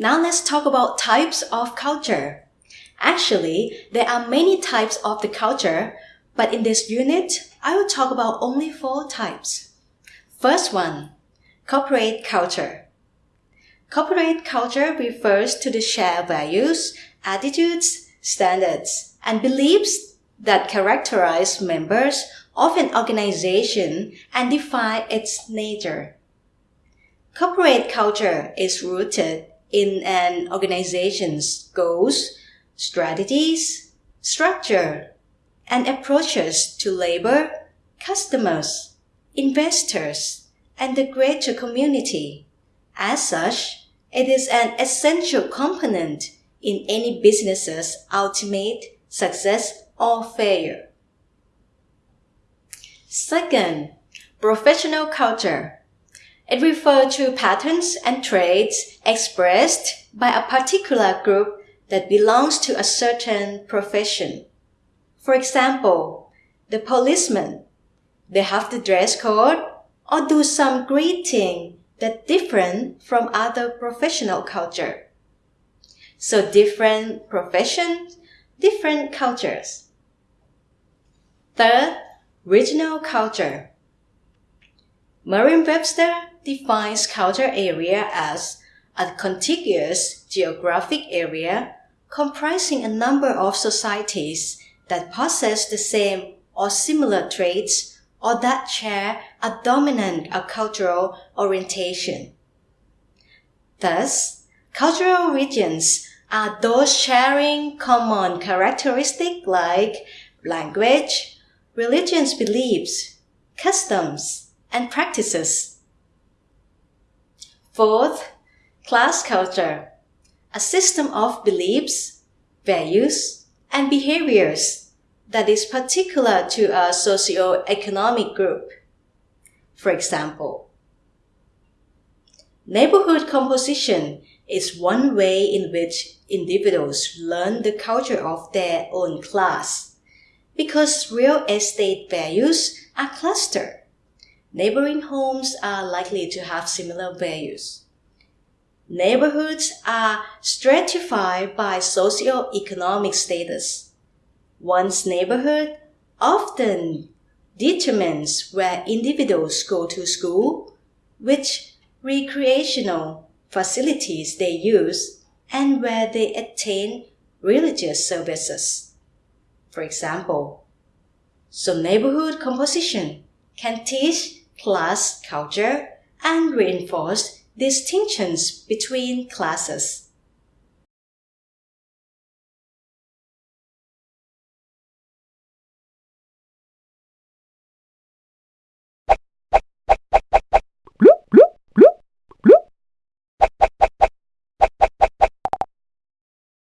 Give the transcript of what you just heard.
Now let's talk about types of culture. Actually, there are many types of the culture, but in this unit, I will talk about only four types. First one, corporate culture. Corporate culture refers to the shared values, attitudes, standards, and beliefs that characterize members of an organization and define its nature. Corporate culture is rooted in an organization's goals, strategies, structure, and approaches to labor, customers, investors, and the greater community. As such, it is an essential component in any business's ultimate success or failure. Second, professional culture. It refers to patterns and traits expressed by a particular group that belongs to a certain profession. For example, the policemen, they have the dress code or do some greeting that different from other professional culture. So different professions, different cultures. Third, regional culture. Merriam-Webster defines culture area as a contiguous geographic area comprising a number of societies that possess the same or similar traits or that share a dominant cultural orientation. Thus, cultural regions are those sharing common characteristics like language, religious beliefs, customs, and practices. Fourth, class culture, a system of beliefs, values, and behaviors that is particular to a socio-economic group. For example, neighborhood composition is one way in which individuals learn the culture of their own class. Because real estate values are clustered, Neighboring homes are likely to have similar values. Neighborhoods are stratified by socio-economic status. One's neighborhood often determines where individuals go to school, which recreational facilities they use, and where they attain religious services. For example, so neighborhood composition can teach class culture and reinforce distinctions between classes.